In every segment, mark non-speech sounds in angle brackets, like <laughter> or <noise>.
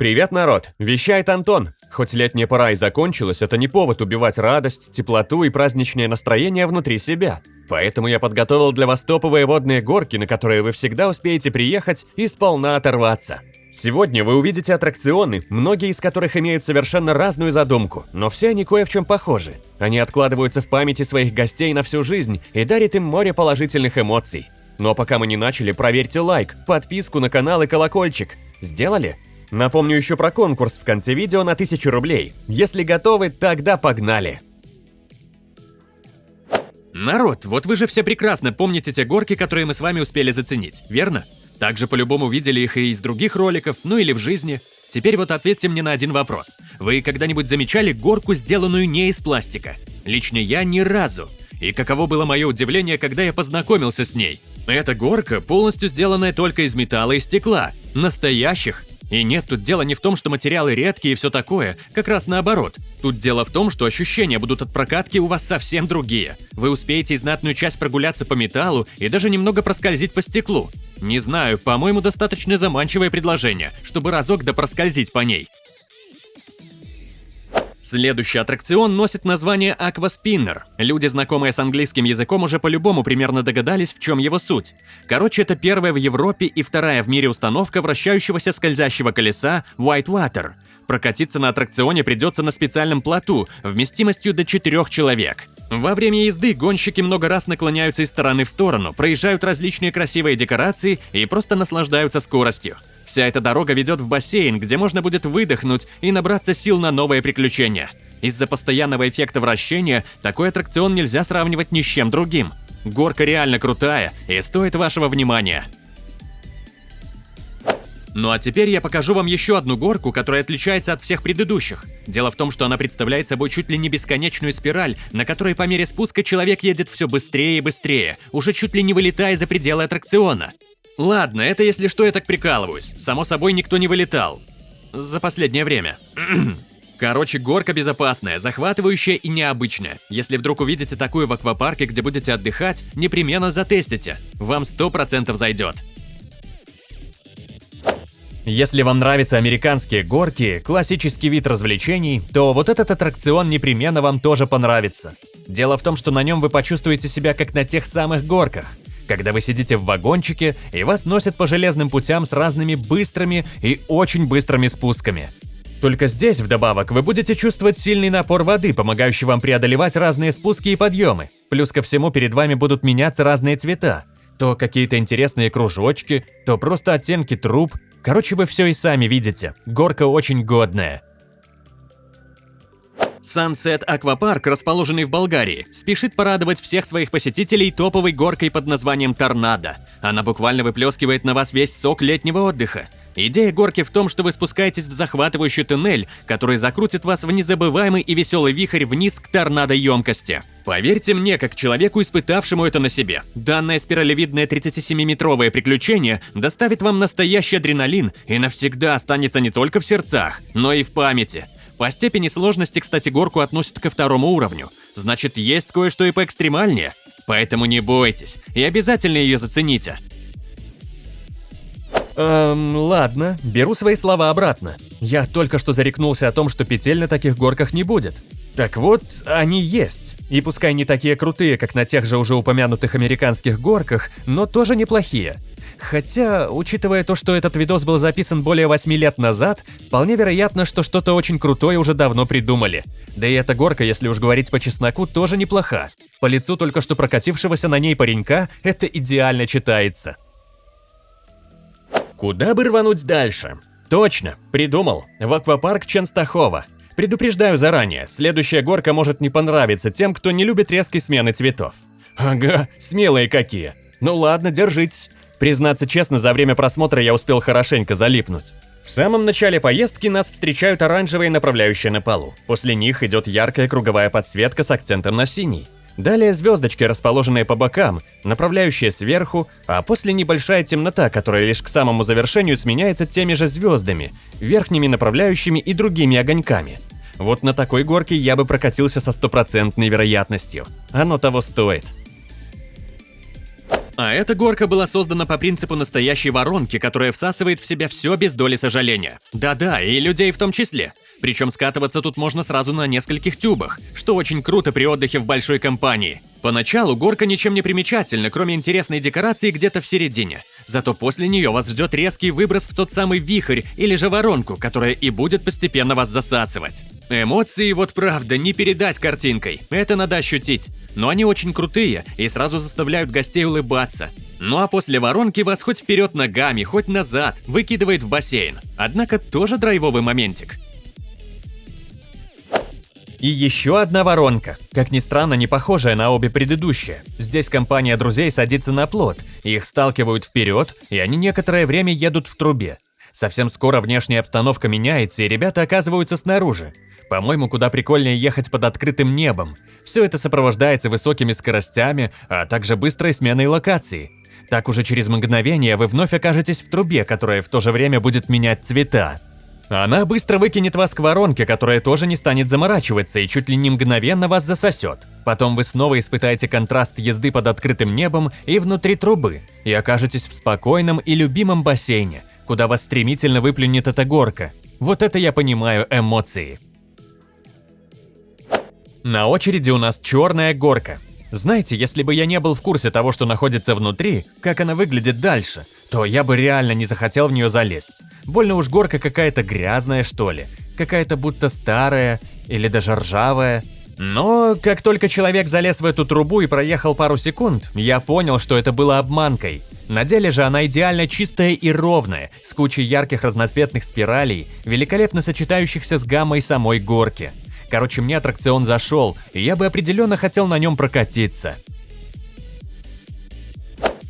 Привет, народ! Вещает Антон. Хоть летняя пора и закончилась, это не повод убивать радость, теплоту и праздничное настроение внутри себя. Поэтому я подготовил для вас топовые водные горки, на которые вы всегда успеете приехать и сполна оторваться. Сегодня вы увидите аттракционы, многие из которых имеют совершенно разную задумку, но все они кое в чем похожи. Они откладываются в памяти своих гостей на всю жизнь и дарят им море положительных эмоций. Но пока мы не начали, проверьте лайк, подписку на канал и колокольчик. Сделали? Напомню еще про конкурс в конце видео на 1000 рублей. Если готовы, тогда погнали! Народ, вот вы же все прекрасно помните те горки, которые мы с вами успели заценить, верно? Также по-любому видели их и из других роликов, ну или в жизни. Теперь вот ответьте мне на один вопрос. Вы когда-нибудь замечали горку, сделанную не из пластика? Лично я ни разу. И каково было мое удивление, когда я познакомился с ней. Эта горка полностью сделанная только из металла и стекла. Настоящих, и нет, тут дело не в том, что материалы редкие и все такое, как раз наоборот. Тут дело в том, что ощущения будут от прокатки у вас совсем другие. Вы успеете знатную часть прогуляться по металлу и даже немного проскользить по стеклу. Не знаю, по-моему, достаточно заманчивое предложение, чтобы разок да проскользить по ней. Следующий аттракцион носит название Aquaspinner. Люди, знакомые с английским языком, уже по-любому примерно догадались, в чем его суть. Короче, это первая в Европе и вторая в мире установка вращающегося скользящего колеса Whitewater. Прокатиться на аттракционе придется на специальном плоту, вместимостью до 4 человек. Во время езды гонщики много раз наклоняются из стороны в сторону, проезжают различные красивые декорации и просто наслаждаются скоростью. Вся эта дорога ведет в бассейн, где можно будет выдохнуть и набраться сил на новые приключения. Из-за постоянного эффекта вращения такой аттракцион нельзя сравнивать ни с чем другим. Горка реально крутая и стоит вашего внимания. Ну а теперь я покажу вам еще одну горку, которая отличается от всех предыдущих. Дело в том, что она представляет собой чуть ли не бесконечную спираль, на которой по мере спуска человек едет все быстрее и быстрее, уже чуть ли не вылетая за пределы аттракциона. Ладно, это если что, я так прикалываюсь. Само собой, никто не вылетал. За последнее время. <clears throat> Короче, горка безопасная, захватывающая и необычная. Если вдруг увидите такую в аквапарке, где будете отдыхать, непременно затестите. Вам 100% зайдет. Если вам нравятся американские горки, классический вид развлечений, то вот этот аттракцион непременно вам тоже понравится. Дело в том, что на нем вы почувствуете себя как на тех самых горках когда вы сидите в вагончике и вас носят по железным путям с разными быстрыми и очень быстрыми спусками. Только здесь, вдобавок, вы будете чувствовать сильный напор воды, помогающий вам преодолевать разные спуски и подъемы. Плюс ко всему перед вами будут меняться разные цвета. То какие-то интересные кружочки, то просто оттенки труб. Короче, вы все и сами видите. Горка очень годная. Sunset Аквапарк, расположенный в Болгарии, спешит порадовать всех своих посетителей топовой горкой под названием Торнадо. Она буквально выплескивает на вас весь сок летнего отдыха. Идея горки в том, что вы спускаетесь в захватывающий туннель, который закрутит вас в незабываемый и веселый вихрь вниз к торнадо емкости. Поверьте мне, как человеку, испытавшему это на себе, данное спиралевидное 37-метровое приключение доставит вам настоящий адреналин и навсегда останется не только в сердцах, но и в памяти. По степени сложности, кстати, горку относят ко второму уровню. Значит, есть кое-что и поэкстремальнее. Поэтому не бойтесь и обязательно ее зацените. Эм, ладно, беру свои слова обратно. Я только что зарекнулся о том, что петель на таких горках не будет. Так вот, они есть. И пускай не такие крутые, как на тех же уже упомянутых американских горках, но тоже неплохие. Хотя, учитывая то, что этот видос был записан более 8 лет назад, вполне вероятно, что что-то очень крутое уже давно придумали. Да и эта горка, если уж говорить по чесноку, тоже неплоха. По лицу только что прокатившегося на ней паренька это идеально читается. Куда бы рвануть дальше? Точно, придумал. В аквапарк Ченстахова. Предупреждаю заранее, следующая горка может не понравиться тем, кто не любит резкой смены цветов. Ага, смелые какие. Ну ладно, держитесь. Признаться честно, за время просмотра я успел хорошенько залипнуть. В самом начале поездки нас встречают оранжевые направляющие на полу. После них идет яркая круговая подсветка с акцентом на синий. Далее звездочки, расположенные по бокам, направляющие сверху, а после небольшая темнота, которая лишь к самому завершению сменяется теми же звездами, верхними направляющими и другими огоньками. Вот на такой горке я бы прокатился со стопроцентной вероятностью. Оно того стоит. А эта горка была создана по принципу настоящей воронки, которая всасывает в себя все без доли сожаления. Да-да, и людей в том числе. Причем скатываться тут можно сразу на нескольких тюбах, что очень круто при отдыхе в большой компании. Поначалу горка ничем не примечательна, кроме интересной декорации где-то в середине. Зато после нее вас ждет резкий выброс в тот самый вихрь или же воронку, которая и будет постепенно вас засасывать. Эмоции вот правда не передать картинкой, это надо ощутить. Но они очень крутые и сразу заставляют гостей улыбаться. Ну а после воронки вас хоть вперед ногами, хоть назад выкидывает в бассейн. Однако тоже драйвовый моментик. И еще одна воронка, как ни странно, не похожая на обе предыдущие. Здесь компания друзей садится на плот, их сталкивают вперед, и они некоторое время едут в трубе. Совсем скоро внешняя обстановка меняется, и ребята оказываются снаружи. По-моему, куда прикольнее ехать под открытым небом. Все это сопровождается высокими скоростями, а также быстрой сменой локации. Так уже через мгновение вы вновь окажетесь в трубе, которая в то же время будет менять цвета. Она быстро выкинет вас к воронке, которая тоже не станет заморачиваться и чуть ли не мгновенно вас засосет. Потом вы снова испытаете контраст езды под открытым небом и внутри трубы, и окажетесь в спокойном и любимом бассейне, куда вас стремительно выплюнет эта горка. Вот это я понимаю эмоции. На очереди у нас черная горка. Знаете, если бы я не был в курсе того, что находится внутри, как она выглядит дальше, то я бы реально не захотел в нее залезть. Больно уж горка какая-то грязная, что ли. Какая-то будто старая или даже ржавая. Но как только человек залез в эту трубу и проехал пару секунд, я понял, что это было обманкой. На деле же она идеально чистая и ровная, с кучей ярких разноцветных спиралей, великолепно сочетающихся с гаммой самой горки. Короче, мне аттракцион зашел, и я бы определенно хотел на нем прокатиться.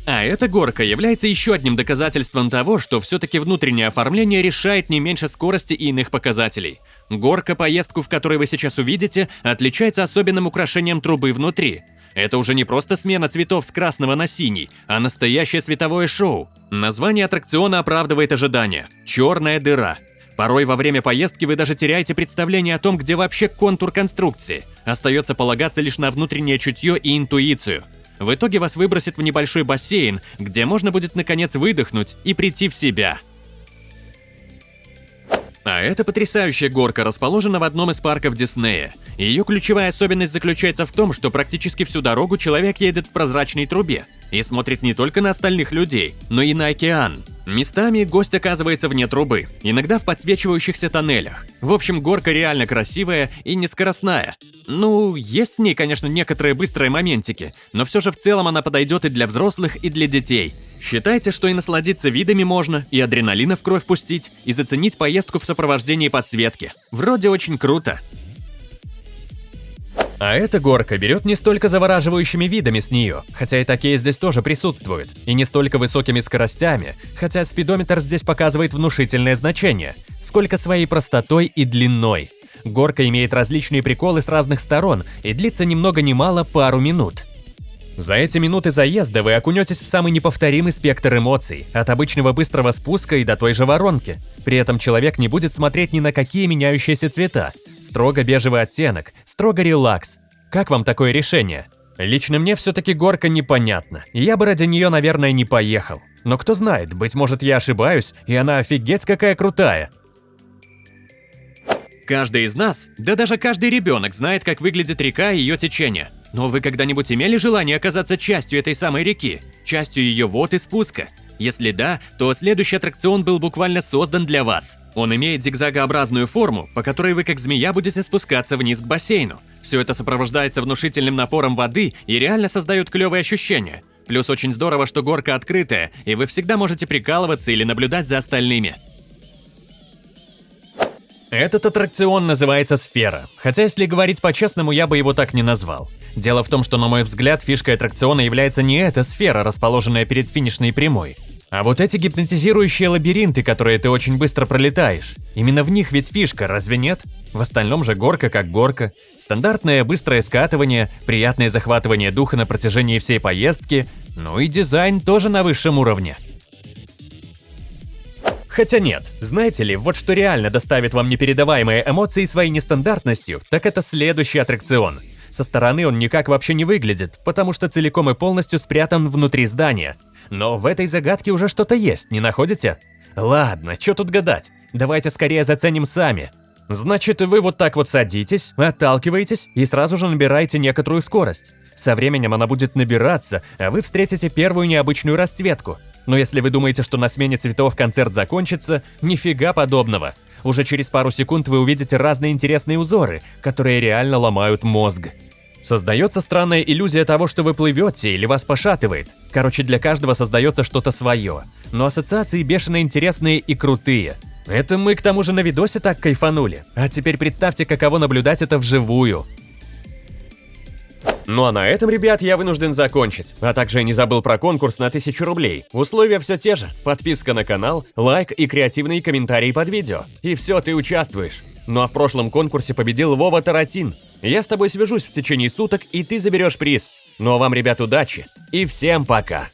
А эта горка является еще одним доказательством того, что все-таки внутреннее оформление решает не меньше скорости и иных показателей. Горка, поездку в которой вы сейчас увидите, отличается особенным украшением трубы внутри. Это уже не просто смена цветов с красного на синий, а настоящее световое шоу. Название аттракциона оправдывает ожидания – «Черная дыра». Порой во время поездки вы даже теряете представление о том, где вообще контур конструкции. Остается полагаться лишь на внутреннее чутье и интуицию – в итоге вас выбросит в небольшой бассейн, где можно будет наконец выдохнуть и прийти в себя. А эта потрясающая горка расположена в одном из парков Диснея. Ее ключевая особенность заключается в том, что практически всю дорогу человек едет в прозрачной трубе и смотрит не только на остальных людей, но и на океан. Местами гость оказывается вне трубы, иногда в подсвечивающихся тоннелях. В общем, горка реально красивая и нескоростная. Ну, есть в ней, конечно, некоторые быстрые моментики, но все же в целом она подойдет и для взрослых, и для детей. Считайте, что и насладиться видами можно, и адреналина в кровь пустить, и заценить поездку в сопровождении подсветки. Вроде очень круто. А эта горка берет не столько завораживающими видами с нее, хотя и такие здесь тоже присутствуют, и не столько высокими скоростями, хотя спидометр здесь показывает внушительное значение, сколько своей простотой и длиной. Горка имеет различные приколы с разных сторон и длится ни много ни мало пару минут. За эти минуты заезда вы окунетесь в самый неповторимый спектр эмоций, от обычного быстрого спуска и до той же воронки. При этом человек не будет смотреть ни на какие меняющиеся цвета, Строго бежевый оттенок, строго релакс. Как вам такое решение? Лично мне все-таки горка непонятна, и я бы ради нее, наверное, не поехал. Но кто знает, быть может я ошибаюсь, и она офигеть какая крутая. Каждый из нас, да даже каждый ребенок знает, как выглядит река и ее течение. Но вы когда-нибудь имели желание оказаться частью этой самой реки? Частью ее вод и спуска? Если да, то следующий аттракцион был буквально создан для вас. Он имеет зигзагообразную форму, по которой вы как змея будете спускаться вниз к бассейну. Все это сопровождается внушительным напором воды и реально создает клевые ощущения. Плюс очень здорово, что горка открытая, и вы всегда можете прикалываться или наблюдать за остальными. Этот аттракцион называется «Сфера», хотя если говорить по-честному, я бы его так не назвал. Дело в том, что, на мой взгляд, фишкой аттракциона является не эта сфера, расположенная перед финишной прямой, а вот эти гипнотизирующие лабиринты, которые ты очень быстро пролетаешь, именно в них ведь фишка, разве нет? В остальном же горка как горка. Стандартное быстрое скатывание, приятное захватывание духа на протяжении всей поездки, ну и дизайн тоже на высшем уровне. Хотя нет, знаете ли, вот что реально доставит вам непередаваемые эмоции своей нестандартностью, так это следующий аттракцион. Со стороны он никак вообще не выглядит, потому что целиком и полностью спрятан внутри здания. Но в этой загадке уже что-то есть, не находите? Ладно, что тут гадать? Давайте скорее заценим сами. Значит, вы вот так вот садитесь, отталкиваетесь и сразу же набираете некоторую скорость. Со временем она будет набираться, а вы встретите первую необычную расцветку. Но если вы думаете, что на смене цветов концерт закончится, нифига подобного. Уже через пару секунд вы увидите разные интересные узоры, которые реально ломают мозг. Создается странная иллюзия того, что вы плывете или вас пошатывает. Короче, для каждого создается что-то свое. Но ассоциации бешено интересные и крутые. Это мы к тому же на видосе так кайфанули. А теперь представьте, каково наблюдать это вживую. Ну а на этом, ребят, я вынужден закончить. А также не забыл про конкурс на 1000 рублей. Условия все те же. Подписка на канал, лайк и креативные комментарии под видео. И все, ты участвуешь. Ну а в прошлом конкурсе победил Вова Таратин. Я с тобой свяжусь в течение суток, и ты заберешь приз. Ну а вам, ребят, удачи. И всем пока.